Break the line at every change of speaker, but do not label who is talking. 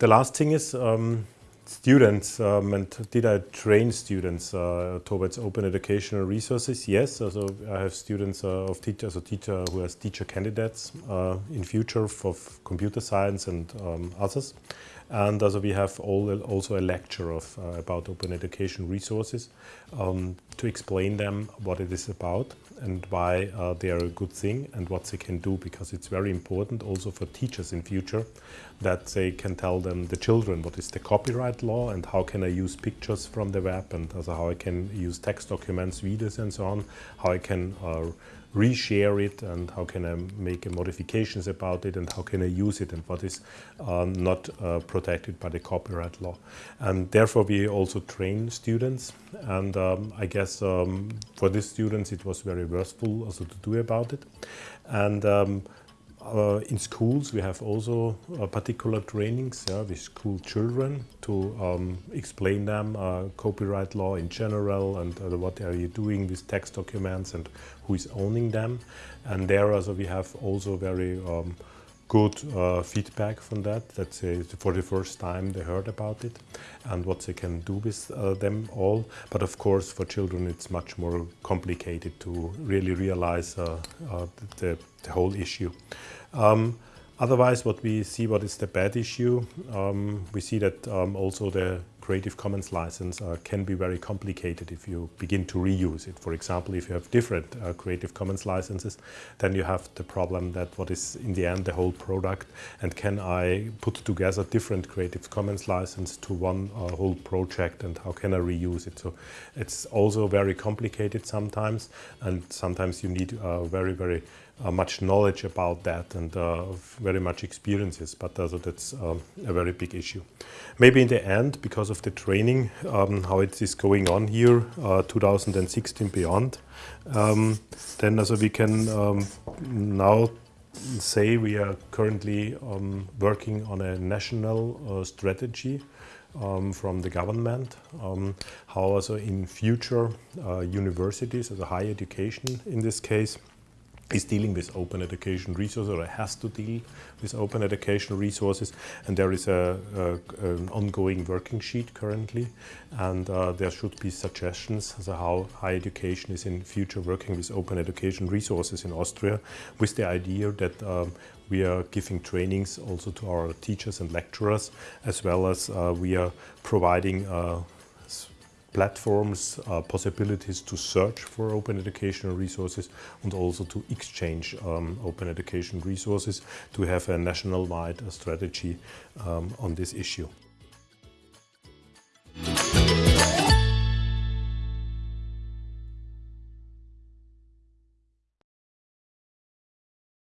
the last thing is um, students um, and did I train students uh, towards open educational resources? Yes, also I have students uh, of teachers, a teacher who has teacher candidates uh, in future for computer science and um, others. And also we have all, also a lecture of, uh, about open education resources um, to explain them what it is about and why uh, they are a good thing and what they can do because it's very important also for teachers in future that they can tell them the children what is the copyright law and how can I use pictures from the web and also how I can use text documents, videos and so on, how I can uh, reshare it and how can I make modifications about it and how can I use it and what is uh, not uh, protected by the copyright law. And therefore we also train students and um, I guess um, for these students it was very worthwhile also to do about it. And um, uh, in schools, we have also uh, particular trainings yeah, with school children to um, explain them uh, copyright law in general and uh, what are you doing with text documents and who is owning them. And there also we have also very um, good uh, feedback from that, that they, for the first time they heard about it and what they can do with uh, them all. But of course for children it's much more complicated to really realize uh, uh the, the, whole issue. Um, Otherwise, what we see, what is the bad issue, um, we see that um, also the Creative Commons license uh, can be very complicated if you begin to reuse it. For example, if you have different uh, Creative Commons licenses, then you have the problem that what is in the end the whole product and can I put together different Creative Commons license to one uh, whole project and how can I reuse it. So it's also very complicated sometimes and sometimes you need uh, very, very much knowledge about that and uh, very much experiences, but uh, that's um, a very big issue. Maybe in the end, because of the training, um, how it is going on here, uh, 2016 beyond, um, then also we can um, now say we are currently um, working on a national uh, strategy um, from the government, um, how also in future uh, universities, as a higher education in this case, is dealing with open education resources or has to deal with open educational resources. And there is a, a an ongoing working sheet currently. And uh, there should be suggestions as to how higher education is in future working with open education resources in Austria with the idea that um, we are giving trainings also to our teachers and lecturers as well as uh, we are providing uh, platforms, uh, possibilities to search for open educational resources and also to exchange um, open education resources to have a national-wide strategy um, on this issue.